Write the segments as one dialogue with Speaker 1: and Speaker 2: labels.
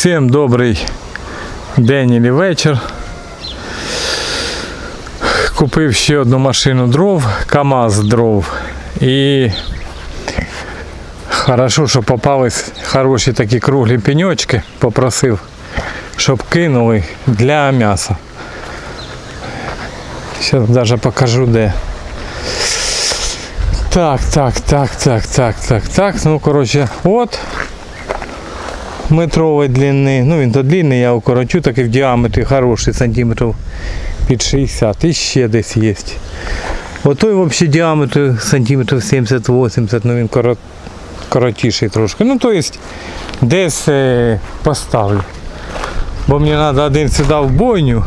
Speaker 1: Всім добрий день і вечір. Купив ще одну машину дров, КАМАЗ дров. І хорошо, що попались хороші такі круглі пеньочки. Попросив, щоб кинули для м'яса. Зараз навіть покажу де. Так, так, так, так, так, так, так. Ну, коротше, от Метрової длини. Ну він то длинний, я укорочу, так і в діаметрі хороший, сантиметрів під 60. І ще десь є. Отой взагалі діаметр сантиметрів 70-80, ну він корот, коротіший трошки. Ну, то есть десь е, поставлю. Бо мені треба один сюди в бойню,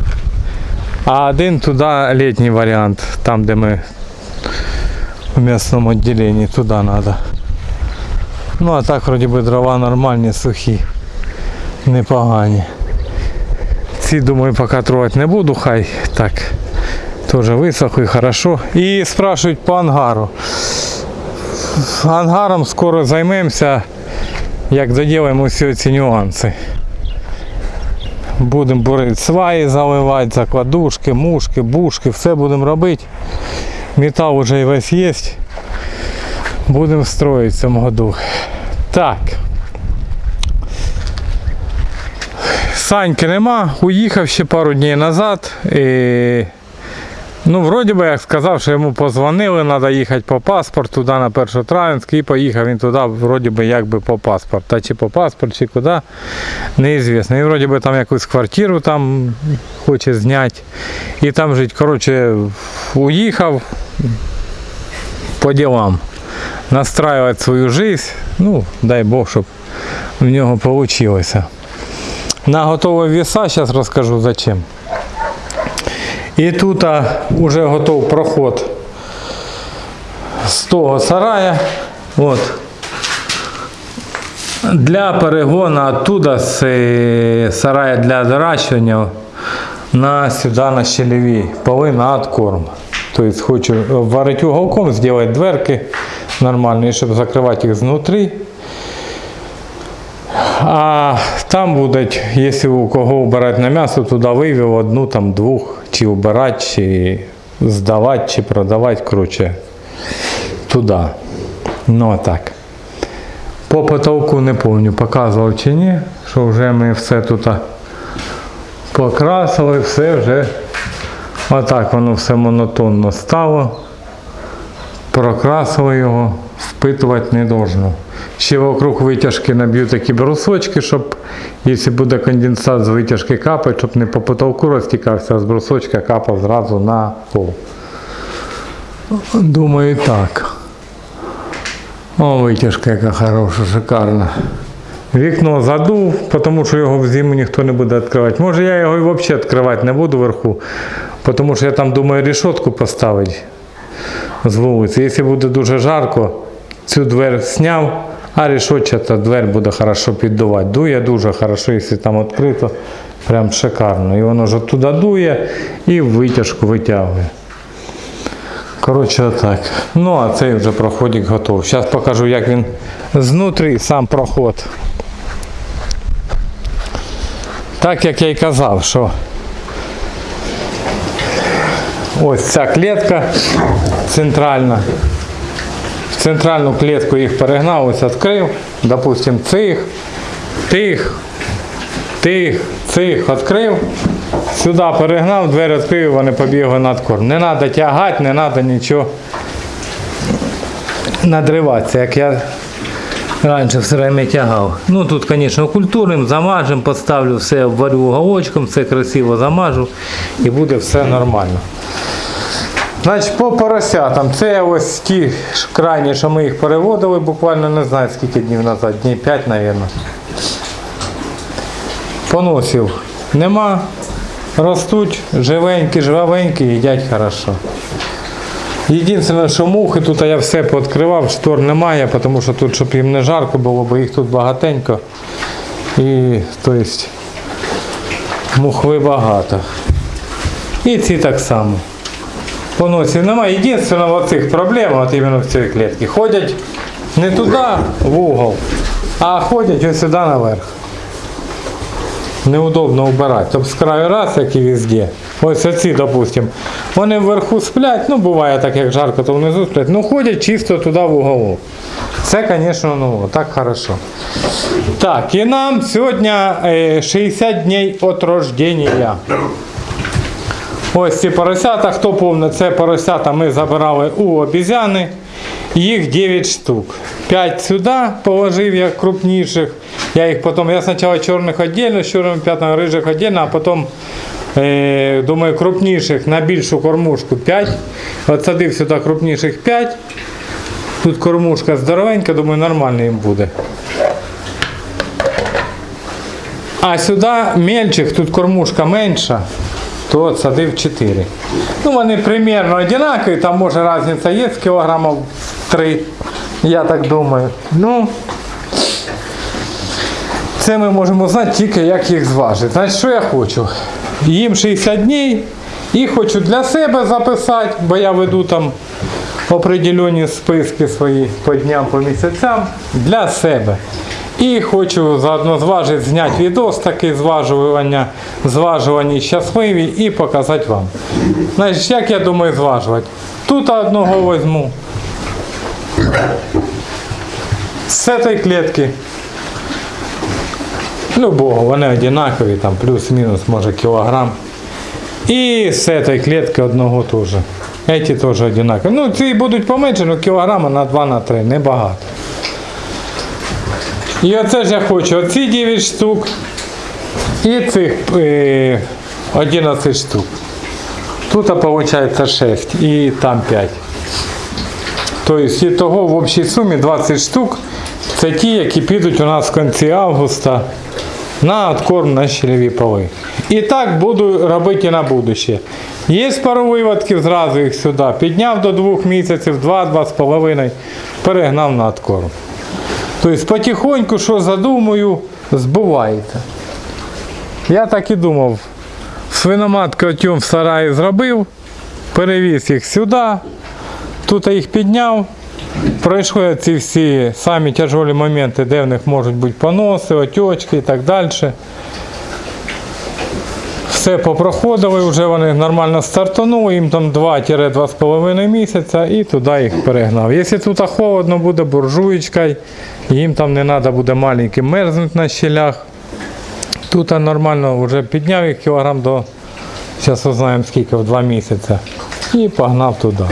Speaker 1: а один туди літній варіант, там де ми в м'ясному відділенні, туди треба. Ну а так вроді би дрова нормальні, сухі, непогані. Ці думаю поки трогати не буду, хай так теж висохли, хорошо. І спрашують по ангару. Ангаром скоро займемося, як доділимо всі ці нюанси. Будемо бурити сваї заливати, закладушки, мушки, бушки, все будемо робити. Метал вже і весь є. Будемо строїти в цьому году. Так. Саньки нема, уїхав ще пару днів назад. І... Ну, вроді би, як сказав, що йому позвонили, треба їхати по паспорту туди на Першотравенськ і поїхав він туди, вроді би, якби по паспорт. Та чи по паспорт, чи куди, неізвісно. І вроді би там якусь квартиру там хоче зняти. І там жити. Коротше, уїхав по ділам настраивать свою жизнь. Ну, дай Бог, щоб в нього вийшло. На готові веса зараз розкажу зачем. І тут а, вже готов проход з того сарая. От. Для перегону оттуда з е, сарая для доращування на сюди на щелеві поли на откорм. Тобто хочу варити уголком, зробити дверки нормальні, щоб закривати їх знутрі. А там будуть, якщо у кого вбирати на м'ясо, туди вивів одну, там двох, чи вбирати, чи здавати, чи продавати, коротше, туди. Ну так. По потолку не пам'ятаю, показував чи ні, що вже ми все тут покрасили, все вже отак воно все монотонно стало. Прокрасили його, впитувати не должно. Ще вокруг витяжки наб'ю такі брусочки, щоб, якщо буде конденсат з витяжки капати, щоб не по потолку розтікався, а з брусочка капав зразу на пол. Думаю, так. О, витяжка яка хороша, шикарна. Вікно задув, тому що його в зиму ніхто не буде відкривати. Може я його і взагалі відкривати не буду вверху, тому що я там думаю решетку поставити з вулиці. Якщо буде дуже жарко, цю двері зняв, а решетчата двері буде хорошо піддувати. Дує дуже хорошо, якщо там відкрито, прям шикарно. І воно ж туди дує і витяжку витягує. Коротше, отак. Ну, а цей вже проходик готовий. Зараз покажу, як він знутрі сам проход. Так як я й казав, що ось ця клітка центральна. Центральну клітку їх перегнав, ось відкрив. Допустим, цих, тих, тих, цих відкрив. Сюди перегнав, двері відкрив, вони побігли над корм. Не треба тягати, не треба нічого надриватися, як я раніше все время тягав. Ну тут, звісно, культурним замажем, поставлю все, обварю уголочком, все красиво замажу і буде все нормально. Значить, по поросятам. Це ось ті крайні, що ми їх переводили, буквально не знаю скільки днів назад, днів 5, мабуть. Поносів нема. Ростуть живенькі, жвавенькі, їдять хорошо. Єдине, що мухи тут я все пооткривав, штор немає, тому що тут, щоб їм не жарко було, бо їх тут багатенько. І тобто, мухви багато. І ці так само. Поносів немає. Єдине, в цих проблем, от іменно в цій клітці, ходять не туди, в угол, а ходять ось сюди наверх. неудобно убирати. Тобто з краю раз, як і везде. Ось оці, допустим. Вони вверху сплять, ну буває так, як жарко, то внизу сплять. Ну ходять чисто туди в уголок. Це, звісно, ну так хорошо. Так, і нам сьогодні е, 60 днів від рождення. Ось ці поросята, хто повне, це поросята ми забирали у обізяни. Їх 9 штук. 5 сюди положив як крупніших. Я їх потім, я спочатку чорних віддільно, з чорними п'ятнами рижих віддільно, а потім е, думаю, крупніших на більшу кормушку 5. От садив сюди крупніших 5. Тут кормушка здоровенька, думаю, нормально їм буде. А сюди мельчих, тут кормушка менша, то садив 4. Ну, вони примерно одинакові, там може різниця є з кілограмів 3, я так думаю. Ну, це ми можемо знати тільки як їх зважити. Значить, що я хочу? Їм 60 днів і хочу для себе записати, бо я веду там определені списки свої по дням, по місяцям для себе. І хочу заодно зважити, зняти відос такий зважування, зважувані щасливі і показати вам. Значить, як я думаю зважувати? Тут одного візьму. З цієї клітки. Любого, вони одинакові, там плюс-мінус, може кілограм. І з цієї клітки одного теж. Эти теж одинакові. Ну, ці будуть поменше, ну кілограма на 2 на 3, небагато. І оце ж я хочу оці 9 штук і цих е, 11 штук. Тут виходить 6 і там 5. Тобто, і того в общій сумі 20 штук. Це ті, які підуть у нас в кінці августа на откорм на щелеві поли. І так буду робити на будущее. Є пару виводків, зразу їх сюди. Підняв до 2 місяців, 2-2,5, перегнав на откорм. Тобто потихоньку, що задумаю, збувається. Я так і думав. свиномат отьом в сараї зробив, перевіз їх сюди, тут я їх підняв. Пройшли ці всі самі тяжелі моменти, де в них можуть бути поноси, отечки і так далі. Все попроходили, вже вони нормально стартанули, їм там 2-2,5 місяця і туди їх перегнав. Якщо тут холодно буде буржуєчка, їм там не треба буде маленький мерзнути на щелях. Тут нормально вже підняв їх кілограм до, зараз узнаємо скільки, в 2 місяці. І погнав туди.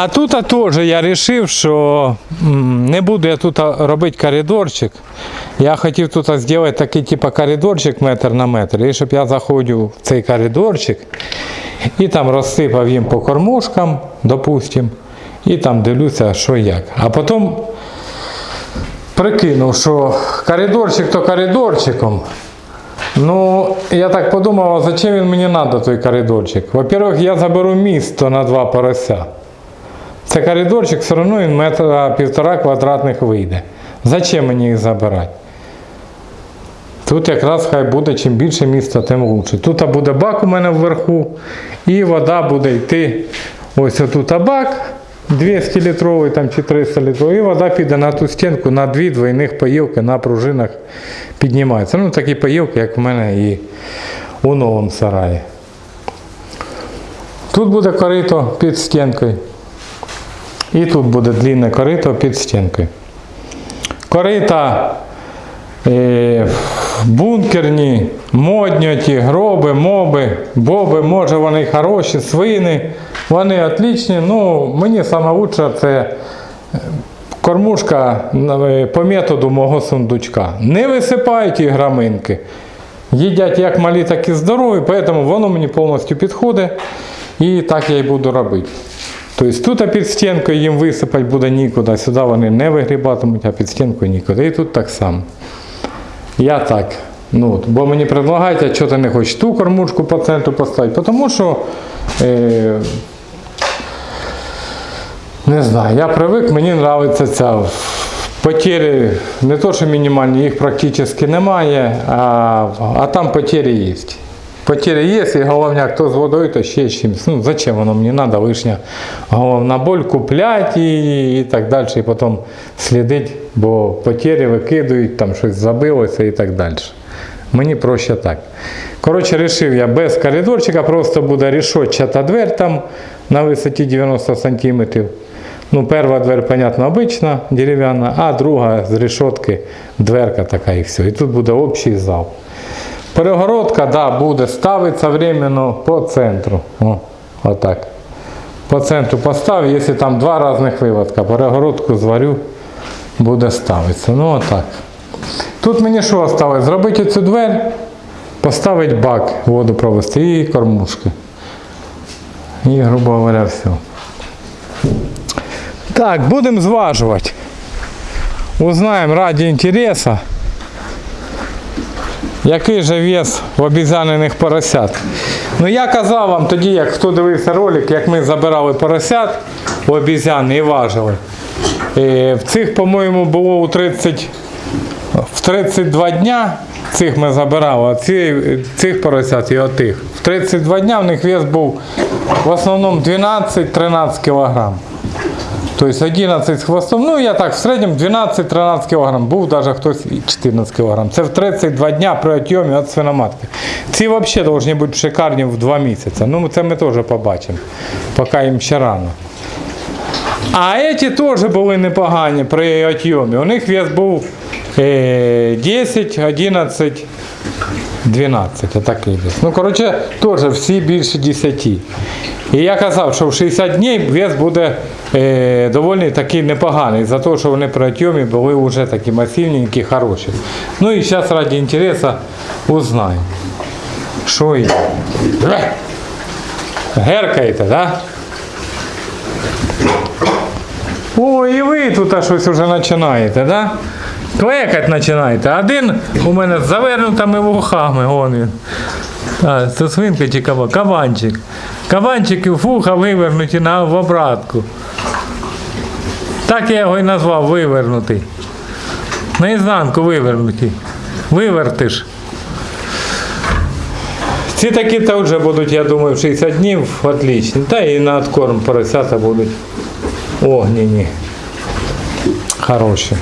Speaker 1: А тут а, теж я вирішив, що не буду я тут робити коридорчик. Я хотів тут зробити такий типу коридорчик метр на метр. І щоб я заходив в цей коридорчик і там розсипав їм по кормушкам, допустим, і там дивлюся, що як. А потім прикинув, що коридорчик то коридорчиком. Ну, я так подумав, а зачем він мені треба той коридорчик? Во-первых, я заберу місто на два порося. Це коридорчик, все одно він метра півтора квадратних вийде. Зачем мені їх забирати? Тут якраз хай буде чим більше міста, тим краще. Тут буде бак у мене вверху, і вода буде йти. Ось отут бак 200 літровий там, чи 300 літровий, і вода піде на ту стінку, на дві двойних поїлки на пружинах піднімається. Ну, такі поїлки, як в мене і у новому сараї. Тут буде корито під стінкою. І тут буде длинне корито під стінкою. Корита е, бункерні, модні ті, гроби, моби, боби, може вони хороші, свини, вони отлічні. Ну, мені найкраще це е, кормушка е, по методу мого сундучка. Не висипають ті граминки. Їдять як малі, так і здорові, тому воно мені повністю підходить. І так я і буду робити. Тобто тут під стінкою їм висипати буде нікуди, сюди вони не вигрібатимуть, а під стінкою нікуди. І тут так само. Я так. Ну, бо мені предлагають, а чого ти не хочеш ту кормушку по центру поставити, тому що е, не знаю, я привик, мені подобається ця потери, не то, що мінімальні, їх практично немає, а, а там потери є. Потери є, і головняк то з водою, то ще чимось. Ну, зачем воно мені треба, лишня головна боль, купляти і, і так далі, і потім слідити, бо потері викидують, там щось забилося і так далі. Мені проще так. Коротше, вирішив я без коридорчика, просто буде рішотчата дверь там на висоті 90 см. Ну, перша дверь, понятно, обична, дерев'яна, а друга з решетки дверка така і все. І тут буде общий зал. Перегородка, да, буде ставитися временно по центру. О, отак. По центру поставив, якщо там два різних виводка, перегородку зварю, буде ставитися. Ну отак. Тут мені що осталось? Зробити цю двері, поставити бак, воду провести і кормушки. І, грубо говоря, все. Так, будемо зважувати. Узнаємо раді інтересу, який же вес в обізянених поросят. Ну я казав вам тоді, як хто дивився ролик, як ми забирали поросят у обізяни і важили. Е, В цих, по-моєму, було у 30, в 32 дня цих ми забирали, а ці, цих поросят і отих. В 32 дня в них вес був в основному 12-13 кг. Тобто 11 з хвостом, ну я так, в середньому 12-13 кг, був навіть хтось і 14 кг. Це в 32 дня при отйомі від свиноматки. Ці взагалі повинні бути шикарні в 2 місяці. Ну це ми теж побачимо, поки їм ще рано. А ці теж були непогані при отйомі. У них вес був е, 10, 11, 12, отакий вес. Ну, коротше, теж всі більше 10. І я казав, що в 60 днів вес буде е, доволі такий непоганий, за те, що вони при отйомі були вже такі масивненькі, хороші. Ну і зараз ради інтересу узнаємо, що є. Геркаєте, так? Да? О, і ви тут щось вже починаєте, да? Клекать починаєте. Один у мене з завернутими вухами, він. А, це свинка чи кабан? Кабанчик. Кабанчик і вуха вивернуті на в обратку. Так я його і назвав вивернутий. Наізнанку вивернуті. Вивертиш. Ці такі то вже будуть, я думаю, в 60 днів отличні. Та і на откорм поросята будуть огняні. Хороші.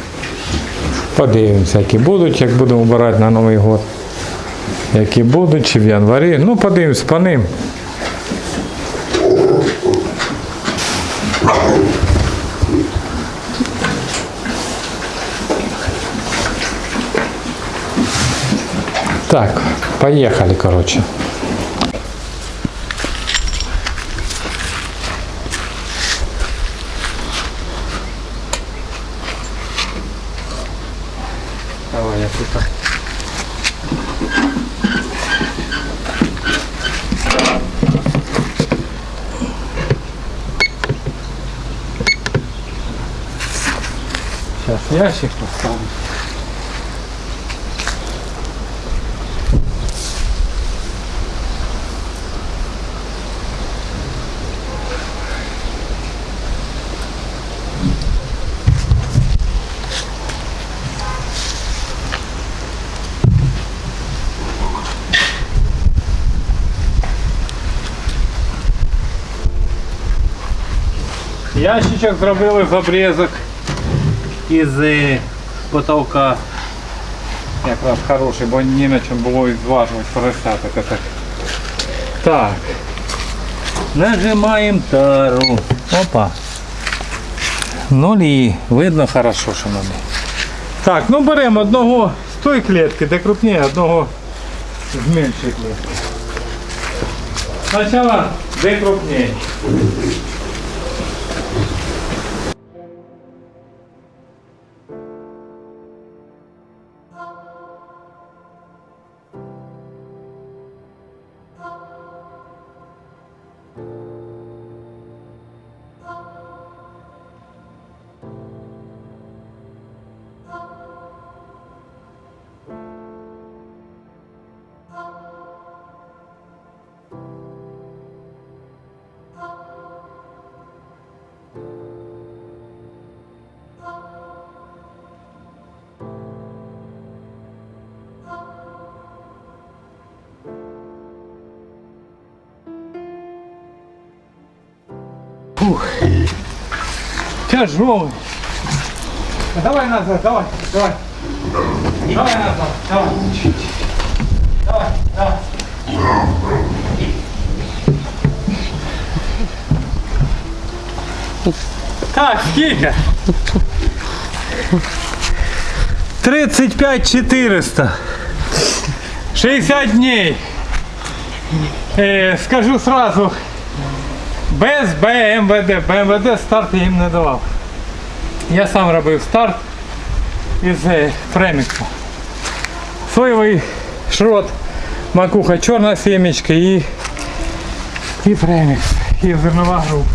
Speaker 1: Подивимося, які будуть, як будемо вбирати на Новий год. Які будуть, чи в январі. Ну, подивимось по ним. Так, поехали, короче. Тут. Сейчас ящик поставлю. Ящичок зробили з обрізок із е, потолка. Якраз хороший, бо ні на чому було і зважувати поросяток. Так. так. Нажимаємо тару. Опа. Нулі. Видно хорошо, що нулі. Так, ну беремо одного з тої клітки, де крупніше, одного з меншої клітки. Спочатку де крупніше. Фух. Тяжелый. Давай назад, давай, давай. Давай назад, давай. Давай, давай. Так, скільки? 35 400. 60 дней. Е, скажу сразу, без БМВД. БМВД старт я їм не давав. Я сам робив старт із е, преміксу. Соєвий шрот, макуха, чорна сімечка і, і премікс, і зернова група.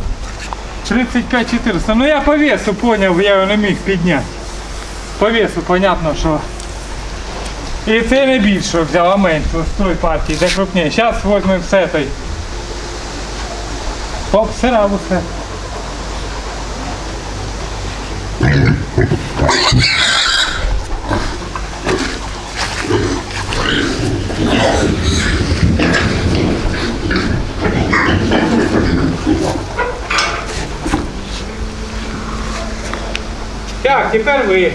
Speaker 1: 35 400. Ну я по весу поняв, я його не міг підняти. По весу, понятно, що. І це не більше взяв, а менше з тої партії, де крупніше. Зараз візьмемо все той. Оп, сирав усе. Так, тепер ви.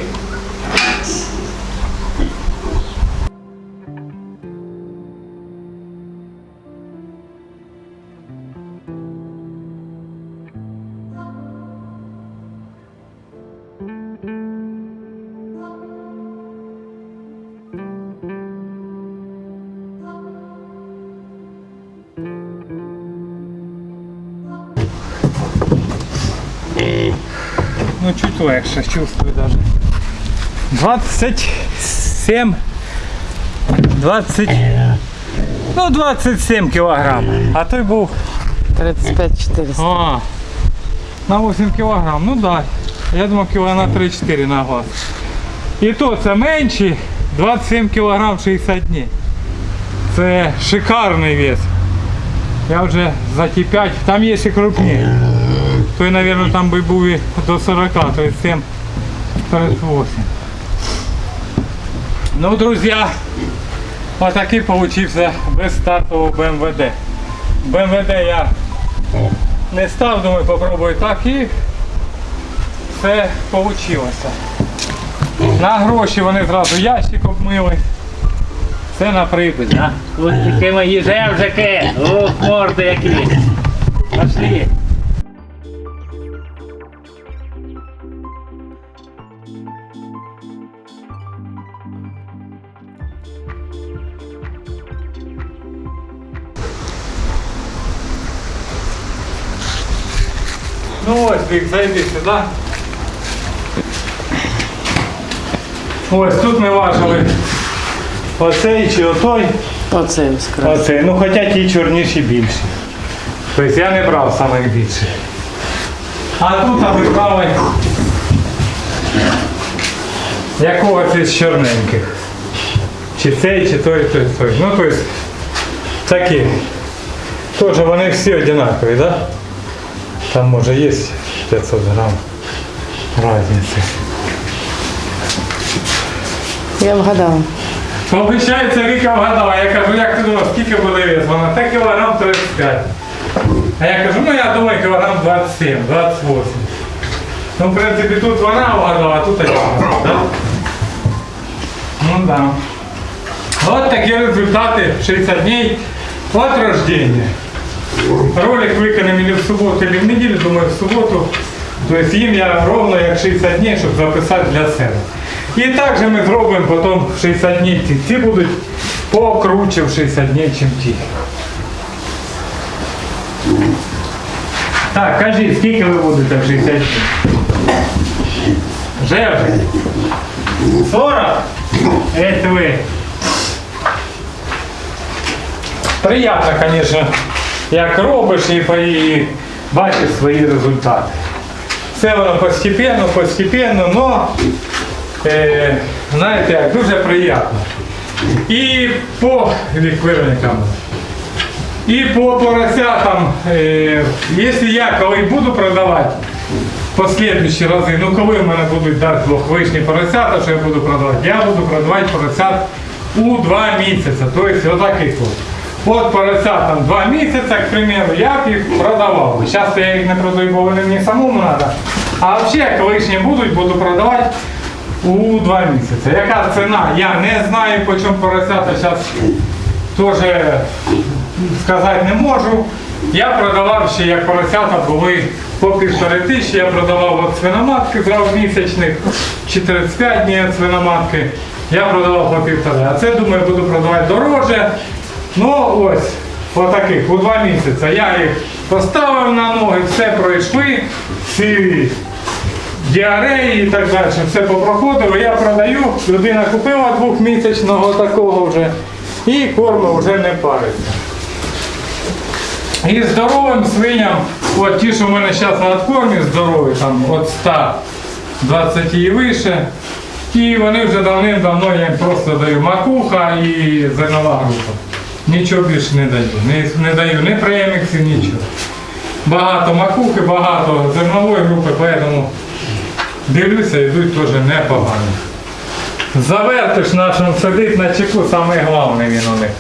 Speaker 1: Легше, чувствую даже. 27, 20, ну 27 кілограм. А той був
Speaker 2: 35 400.
Speaker 1: а, на 8 кілограм. Ну да. Я думав кіло на 3-4 на глаз. І то це менші 27 кілограм 60 днів. Це шикарний вес. Я вже за ті 5, там є і крупні. Той, мабуть, там би був і до 40, 37, 38. Ну, друзі, отакий получився без стартового БМВД. БМВД я не став, думаю, попробую так і все вийшло. На гроші вони зразу ящик обмили. Все на припис.
Speaker 3: Ось такі мої жевжики. Ох, морди які. Пошли.
Speaker 1: Вік, зайди сюди. Ось тут ми важили оцей чи отой.
Speaker 2: Оце яскраво.
Speaker 1: Оцей. Ну хоча ті чорніші більші. Тобто я не брав самих більших. А тут ми брали якогось із чорненьких. Чи цей, чи той, той, той. Ну тобто такі. Теж вони всі однакові, так? Да? Там може є 500 грам різниці.
Speaker 2: Я вгадала.
Speaker 1: Обіцяється Віка вгадала. Я кажу, як ти думав, скільки буде вес? Вона та кілограм 35. А я кажу, ну я думаю, кілограм 27, 28. Ну, в принципі, тут вона вгадала, а тут я вгадав, да? Ну да. От такі результати 60 днів от рождения. Ролик виконаний в суботу или в неділю, думаю, в суботу. Тобто їм я ровно як 60 днів, щоб записати для себе. І також ми зробимо потім в 60 днів ці. Ці будуть покруче в 60 днів, чим ті. Так, кажіть, скільки ви будете в 60 днів? Вже вже? 40? Это ви. Приятно, конечно, Як робиш і, бачиш свої результати. Все воно постепенно, постепенно, но е, знаєте, як дуже приємно. І по ліквидникам. І по поросятам, е, якщо я коли буду продавати послідуючі рази, ну коли в мене будуть дати двох вишні поросята, що я буду продавати, я буду продавати поросят у два місяці, тобто отак і отаких от. От поросятам два місяці, к примеру, я б їх продавав. Зараз я їх не продаю, бо вони мені самому треба. А взагалі, як лишні будуть, буду продавати у два місяці. Яка ціна? Я не знаю, по чому поросята зараз теж сказати не можу. Я продавав ще, як поросята були по півтори тисячі, я продавав от свиноматки зразу місячних, чи 35 днів свиноматки. Я продавав по півтори. А це, думаю, буду продавати дороже. Ну ось, отаких, у два місяці. Я їх поставив на ноги, все пройшли, всі діареї і так далі, все попроходило. Я продаю, людина купила двохмісячного такого вже і корми вже не париться. І здоровим свиням, от ті, що в мене зараз на откормі здорові, там від 120 і вище, і вони вже давним-давно я їм просто даю макуха і зернова група. Нічого більше не даю. Не, не даю ні преміксів, нічого. Багато макухи, багато зернової групи, поэтому дивлюся, йдуть теж непогано. Завертиш нашим сидить на чеку, саме головне він у них.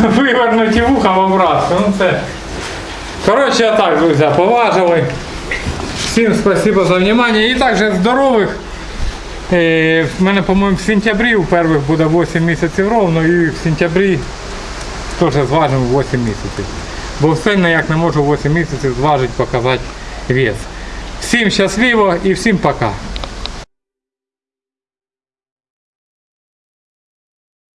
Speaker 1: Вивернуті вуха в обратку. Ну це. Коротше, а так, друзі, поважили. Всім спасибо за внимание. І також здорових. Е, В мене, по-моєму, в сентябрі у перших буде 8 місяців ровно і в сентябрі теж зважимо 8 місяців. Бо все ніяк не можу 8 місяців зважити, показати вес. Всім щасливо і всім пока.